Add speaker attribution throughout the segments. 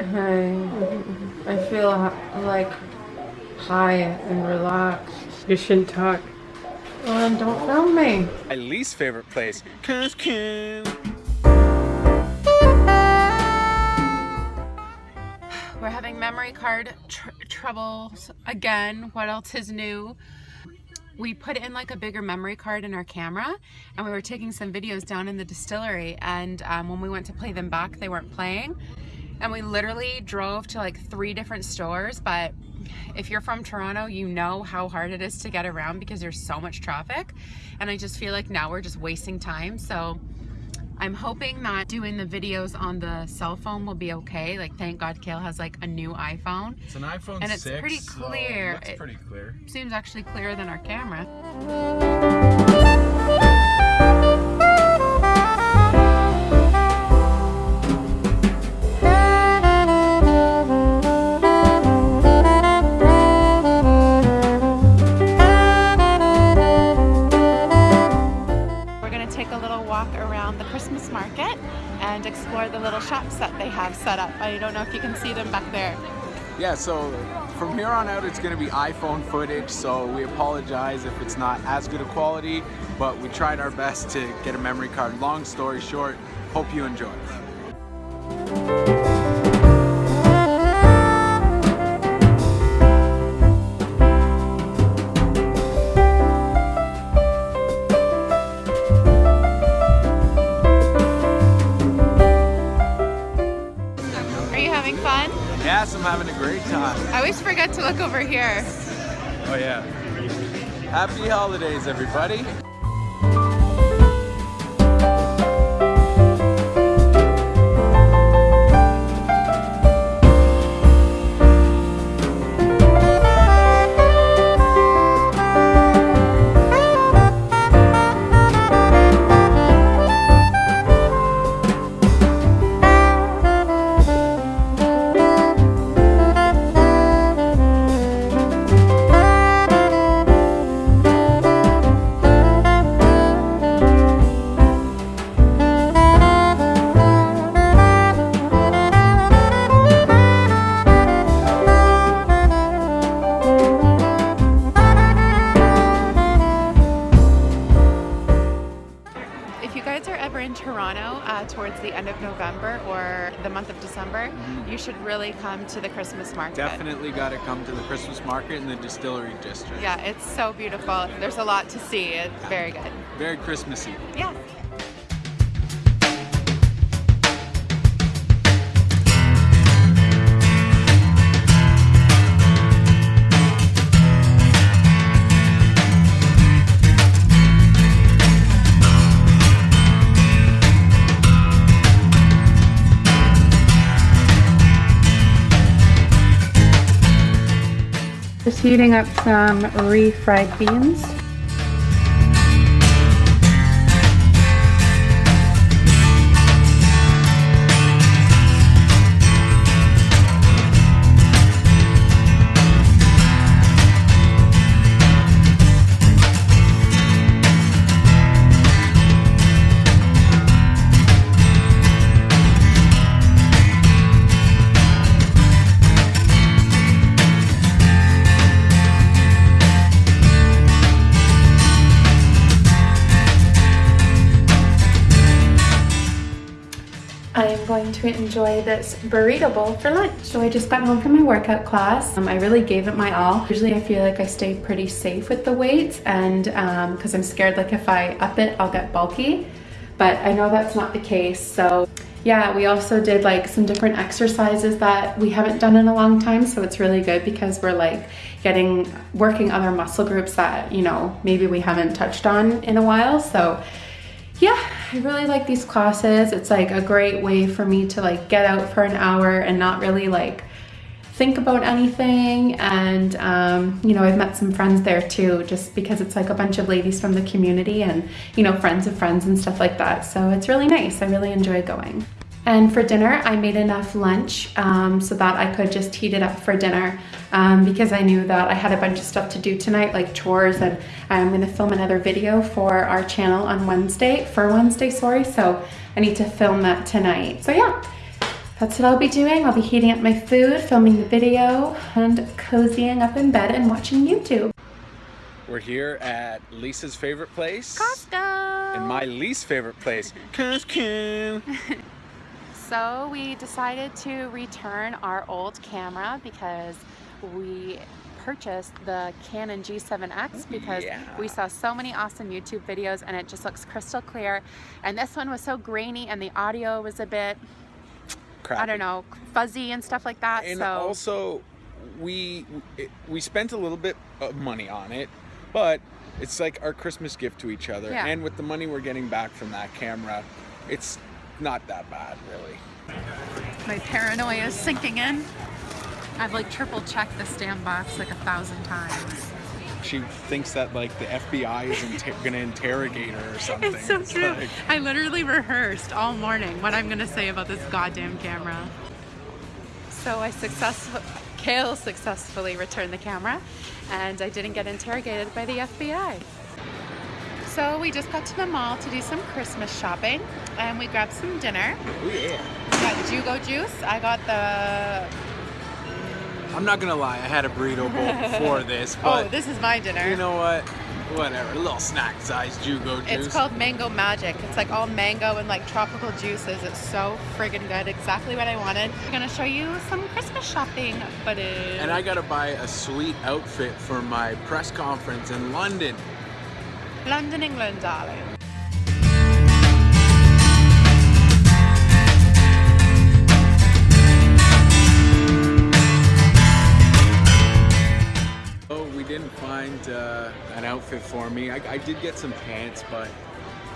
Speaker 1: I, I feel like high and relaxed.
Speaker 2: You shouldn't talk.
Speaker 1: Um, don't film me.
Speaker 3: My least favorite place, Costco.
Speaker 4: We're having memory card tr troubles again. What else is new? we put in like a bigger memory card in our camera and we were taking some videos down in the distillery and um, when we went to play them back they weren't playing and we literally drove to like three different stores but if you're from Toronto you know how hard it is to get around because there's so much traffic and I just feel like now we're just wasting time so I'm hoping that doing the videos on the cell phone will be okay. Like, thank God Kale has like a new iPhone.
Speaker 3: It's an iPhone
Speaker 4: and it's
Speaker 3: 6,
Speaker 4: pretty clear.
Speaker 3: So it's pretty clear.
Speaker 4: Seems actually clearer than our camera. Know if you can see them back there.
Speaker 3: Yeah, so from here on out it's going to be iPhone footage, so we apologize if it's not as good a quality, but we tried our best to get a memory card. Long story short, hope you enjoy. Having a great time.
Speaker 4: I always forget to look over here.
Speaker 3: Oh yeah. Happy holidays, everybody.
Speaker 4: Should really come to the Christmas market.
Speaker 3: Definitely got to come to the Christmas market in the distillery district.
Speaker 4: Yeah, it's so beautiful. There's a lot to see. It's yeah. very good.
Speaker 3: Very Christmassy.
Speaker 4: Yeah.
Speaker 1: Heating up some refried beans. To enjoy this burrito bowl for lunch. So I just got home from my workout class. Um, I really gave it my all. Usually I feel like I stay pretty safe with the weights and because um, I'm scared like if I up it, I'll get bulky. But I know that's not the case. So yeah, we also did like some different exercises that we haven't done in a long time. So it's really good because we're like getting, working other muscle groups that, you know, maybe we haven't touched on in a while. So yeah, I really like these classes. It's like a great way for me to like get out for an hour and not really like think about anything. And, um, you know, I've met some friends there too, just because it's like a bunch of ladies from the community and, you know, friends of friends and stuff like that. So it's really nice. I really enjoy going. And for dinner, I made enough lunch um, so that I could just heat it up for dinner um, because I knew that I had a bunch of stuff to do tonight, like chores, and I'm gonna film another video for our channel on Wednesday, for Wednesday, sorry, so I need to film that tonight. So yeah, that's what I'll be doing. I'll be heating up my food, filming the video, and cozying up in bed and watching YouTube.
Speaker 3: We're here at Lisa's favorite place.
Speaker 4: Costco!
Speaker 3: And my least favorite place, Costco.
Speaker 4: So we decided to return our old camera because we purchased the Canon G7X because
Speaker 3: Yeah.
Speaker 4: we saw so many awesome YouTube videos and it just looks crystal clear. And this one was so grainy and the audio was a bit,
Speaker 3: Crap.
Speaker 4: I don't know, fuzzy and stuff like that.
Speaker 3: And
Speaker 4: so
Speaker 3: also, we we spent a little bit of money on it, but it's like our Christmas gift to each other.
Speaker 4: Yeah.
Speaker 3: And with the money we're getting back from that camera, it's not that bad, really.
Speaker 4: my paranoia is sinking in. I've like triple checked the stand box like a thousand times.
Speaker 3: She thinks that like the FBI is inter- gonna interrogate her or something.
Speaker 4: It's so true.
Speaker 3: like-
Speaker 4: I literally rehearsed all morning what I'm gonna say about this goddamn camera. So I successfully, Kale successfully returned the camera and I didn't get interrogated by the FBI. So we just got to the mall to do some Christmas shopping and we grabbed some dinner.
Speaker 3: oh yeah.
Speaker 4: We got Jugo juice. I got the,
Speaker 3: I'm not gonna lie, I had a burrito bowl before this,
Speaker 4: oh,
Speaker 3: but
Speaker 4: this is my dinner.
Speaker 3: you know what? Whatever, a little snack size Jugo juice.
Speaker 4: It's called Mango Magic. It's like all mango and like tropical juices. It's so friggin' good. Exactly what I wanted. I'm gonna show you some Christmas shopping footage.
Speaker 3: And I gotta buy a sweet outfit for my press conference in London.
Speaker 4: London, England, darling.
Speaker 3: Outfit for me. I, I did get some pants, but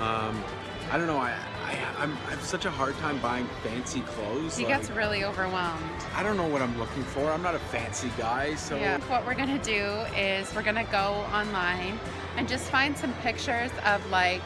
Speaker 3: um, I don't know. I, I I'm, I have such a hard time buying fancy clothes.
Speaker 4: He
Speaker 3: like,
Speaker 4: gets really overwhelmed.
Speaker 3: I don't know what I'm looking for. I'm not a fancy guy, so
Speaker 4: Yeah. What we're gonna do is we're gonna go online and just find some pictures of like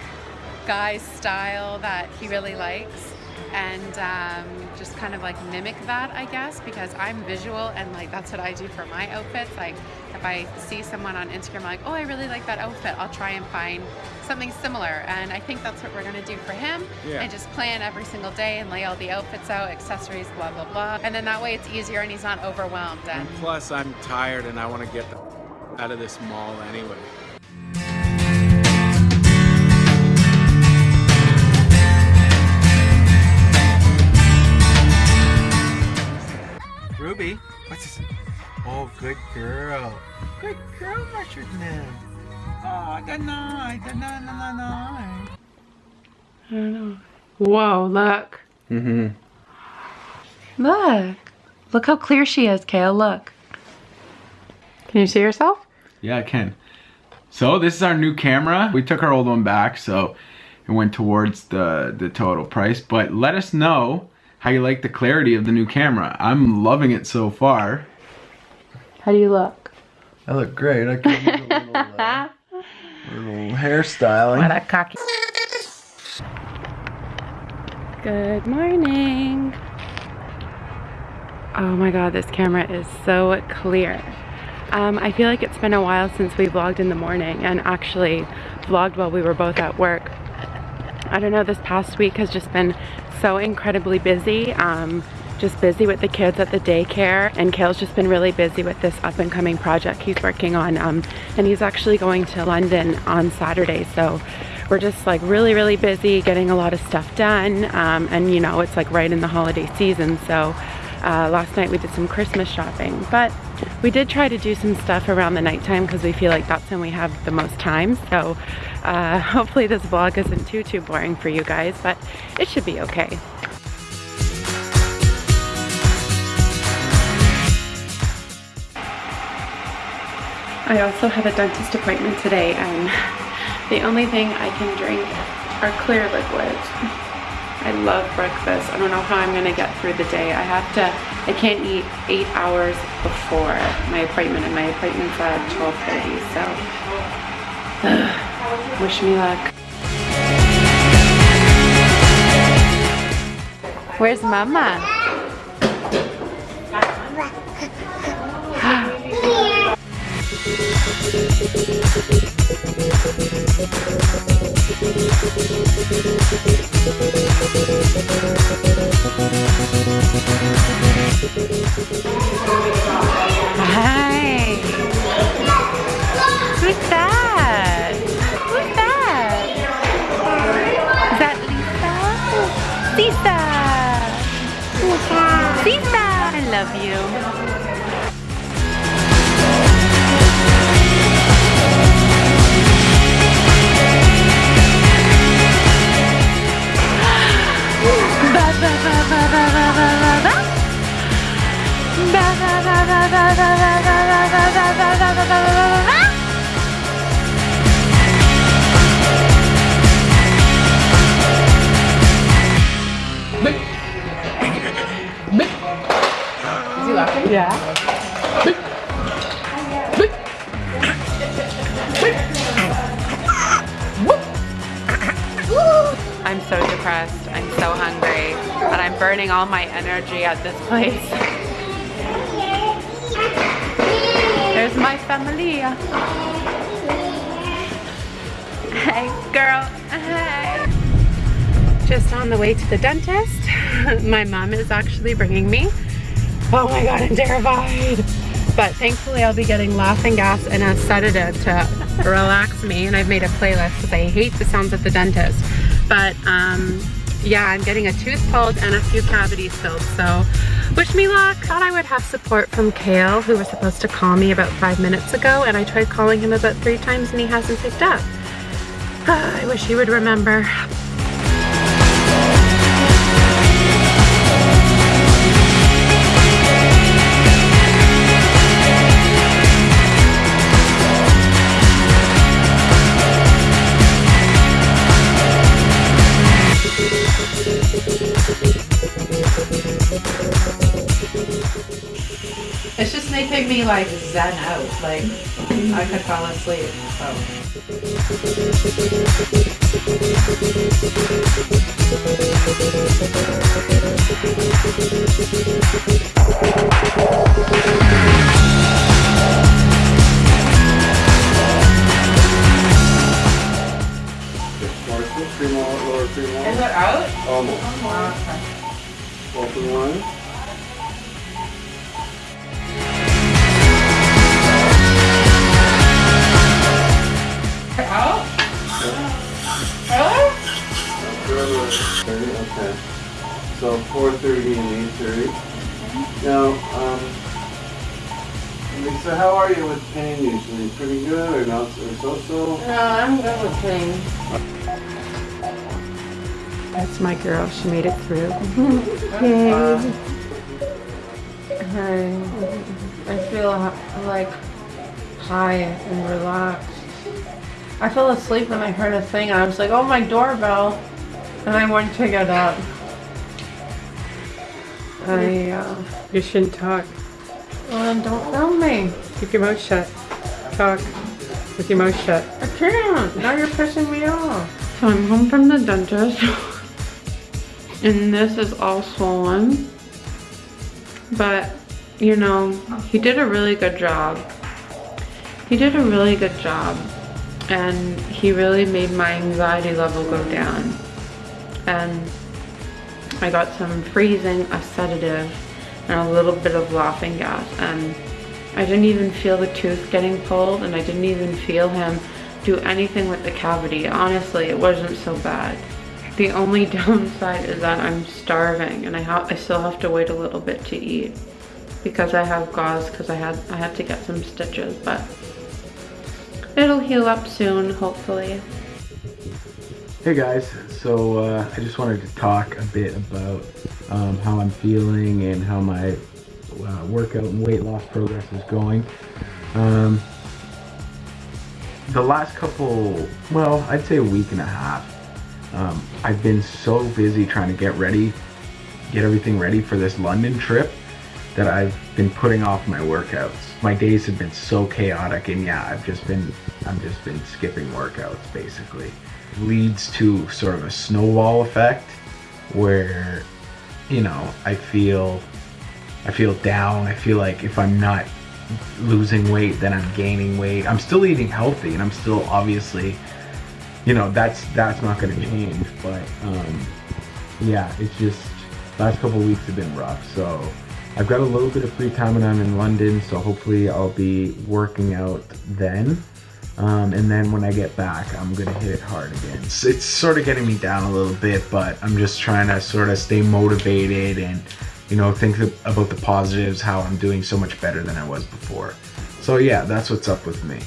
Speaker 4: guy's style that he really likes and um, just kind of like mimic that I guess because I'm visual and like that's what I do for my outfits like if I see someone on Instagram like oh I really like that outfit I'll try and find something similar and I think that's what we're gonna do for him
Speaker 3: Yeah.
Speaker 4: and just plan every single day and lay all the outfits out accessories blah blah blah and then that way it's easier and he's not overwhelmed and
Speaker 3: And plus, I'm tired and I want to get the out of this mall anyway. Oh, good girl. Good girl, Richard man. Oh, good night, good night, night, night.
Speaker 1: I don't know. Whoa, look.
Speaker 3: Mm-hmm.
Speaker 1: Look. Look how clear she is, Kale. Look. Can you see yourself?
Speaker 3: Yeah, I can. So this is our new camera. We took our old one back, so it went towards the, the total price. But let us know how you like the clarity of the new camera. I'm loving it so far.
Speaker 1: How do you look?
Speaker 2: I look great. I can use a little, uh, little hairstyling.
Speaker 1: What a cocky. Good morning. Oh my god, this camera is so clear. Um, I feel like it's been a while since we vlogged in the morning and actually vlogged while we were both at work. I don't know, this past week has just been so incredibly busy. Um, just busy with the kids at the daycare and Kale's just been really busy with this up and coming project he's working on um, and he's actually going to London on Saturday so we're just like really really busy getting a lot of stuff done um, and you know it's like right in the holiday season so uh, last night we did some Christmas shopping but we did try to do some stuff around the nighttime because we feel like that's when we have the most time so uh, hopefully this vlog isn't too too boring for you guys but it should be okay I also have a dentist appointment today and the only thing I can drink are clear liquids. I love breakfast. I don't know how I'm gonna get through the day. I have to, I can't eat eight hours before my appointment and my appointment's at 12.30, so ugh, wish me luck. Where's mama?
Speaker 4: Hi. Who's that? Who's that? Is that Lisa? Lisa. Lisa. I love you. Energy at this place. There's my family. Hey, girl. Hey. Just on the way to the dentist. my mom is actually bringing me. Oh my god, I'm terrified. But thankfully I'll be getting laughing gas and a sedative to relax me. And I've made a playlist because I hate the sounds at the dentist. But um, yeah, I'm getting a tooth pulled and a few cavities filled. So wish me luck. Thought I would have support from Kale, who was supposed to call me about five minutes ago. And I tried calling him about three times and he hasn't picked up. I wish he would remember.
Speaker 1: Making me like zen out. Like I could fall asleep. So.
Speaker 2: Marshall, Fremont, Lower Fremont.
Speaker 1: Is it out?
Speaker 2: Almost.
Speaker 1: Oh,
Speaker 2: Open line. So 4:30 and 8:30. Now, um, Lisa, how are you with pain usually? Pretty good or not or so-so?
Speaker 1: No, I'm good with pain.
Speaker 4: That's my girl. She made it through.
Speaker 1: Uh, I, I feel like high and relaxed. I fell asleep when I heard a thing. I was like, oh my doorbell. And I went to get up. I, uh,
Speaker 4: You shouldn't talk.
Speaker 1: well, don't film me.
Speaker 4: Keep your mouth shut. Talk with your mouth shut.
Speaker 1: I can't. Now you're pissing me off.
Speaker 4: So I'm home from the dentist. and this is all swollen. But, you know, he did a really good job. He did a really good job. And he really made my anxiety level go down. And I got some freezing, a sedative, and a little bit of laughing gas. And I didn't even feel the tooth getting pulled, and I didn't even feel him do anything with the cavity. Honestly, it wasn't so bad. The only downside is that I'm starving, and I I still have to wait a little bit to eat because I have gauze because I had I had to get some stitches, but it'll heal up soon, hopefully.
Speaker 3: Hey guys, so uh, I just wanted to talk a bit about um, how I'm feeling and how my uh, workout and weight loss progress is going. Um, the last couple, well, I'd say a week and a half, um, I've been so busy trying to get ready, get everything ready for this London trip that I've been putting off my workouts. My days have been so chaotic and yeah, I've just been, I've just been skipping workouts basically. Leads to sort of a snowball effect where, you know, I feel, I feel down. I feel like if I'm not losing weight, then I'm gaining weight. I'm still eating healthy, and I'm still obviously, you know, that's that's not going to change. But um, yeah, it's just last couple weeks have been rough. So I've got a little bit of free time when I'm in London, so hopefully I'll be working out then. Um, and then when I get back, I'm gonna hit it hard again. So it's sort of getting me down a little bit, but I'm just trying to sort of stay motivated and you know think about the positives, how I'm doing so much better than I was before. So yeah, that's what's up with me.